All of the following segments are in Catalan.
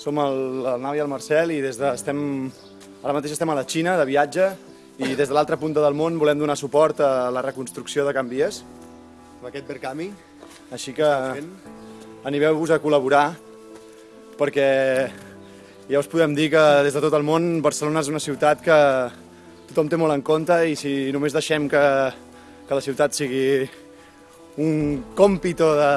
Som el, el Nau i el Marcel i des de, estem, ara mateix estem a la Xina de viatge i des de l'altra punta del món volem donar suport a la reconstrucció de Can Vies. Amb aquest Verkami, Així que animeu-vos a col·laborar perquè ja us podem dir que des de tot el món Barcelona és una ciutat que tothom té molt en compte i si només deixem que, que la ciutat sigui un còmpito de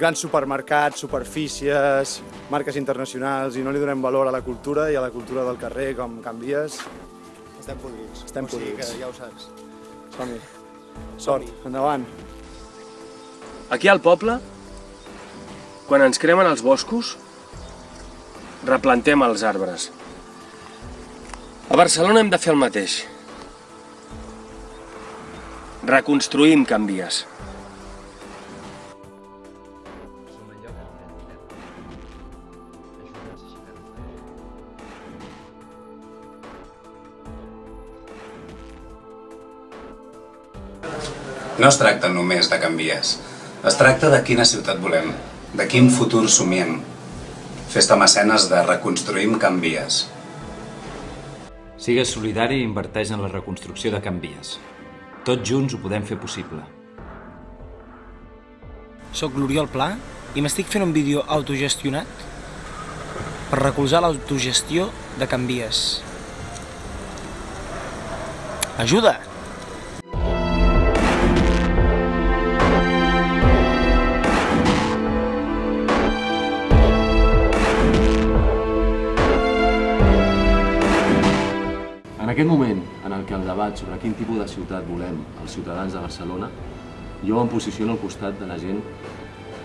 grans supermercats, superfícies, marques internacionals i no li donem valor a la cultura i a la cultura del carrer com Can Vies, estem podrits. Estem o sigui podrits. que ja ho saps. som-hi. Sort, endavant. Aquí al poble, quan ens cremen els boscos, replantem els arbres. A Barcelona hem de fer el mateix. Reconstruïm Can No es tracta només de canvies. Es tracta de quina ciutat volem, de quin futur somiem. Festa mecenes de Reconstruïm Canvies. Sigues solidari i inverteix en la reconstrucció de Can Vies. Tots junts ho podem fer possible. Soc l'Oriol Pla i m'estic fent un vídeo autogestionat per recolzar l'autogestió de Can Vies. Ajuda! En aquest moment en el que el debat sobre quin tipus de ciutat volem els ciutadans de Barcelona, jo em posiciono al costat de la gent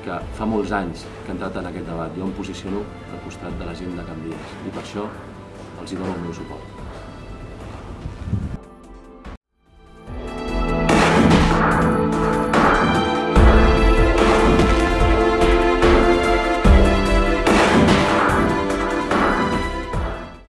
que fa molts anys que ha entrat en aquest debat. Jo em posiciono al costat de la gent de Can Vies i per això els hi dono el meu suport.